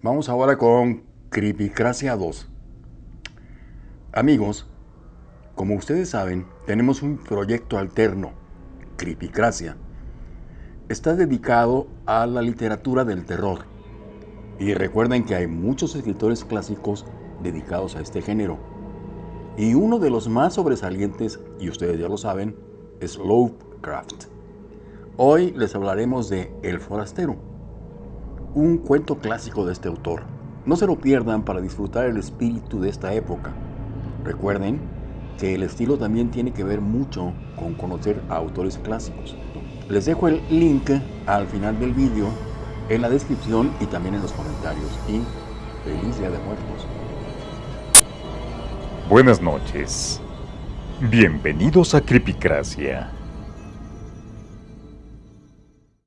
Vamos ahora con Creepycracia 2. Amigos, como ustedes saben, tenemos un proyecto alterno, Creepycracia. Está dedicado a la literatura del terror. Y recuerden que hay muchos escritores clásicos dedicados a este género. Y uno de los más sobresalientes, y ustedes ya lo saben, es Lovecraft. Hoy les hablaremos de El Forastero, un cuento clásico de este autor. No se lo pierdan para disfrutar el espíritu de esta época. Recuerden que el estilo también tiene que ver mucho con conocer a autores clásicos. Les dejo el link al final del vídeo, en la descripción y también en los comentarios. Y feliz Día de Muertos. Buenas noches. Bienvenidos a Creepycracia.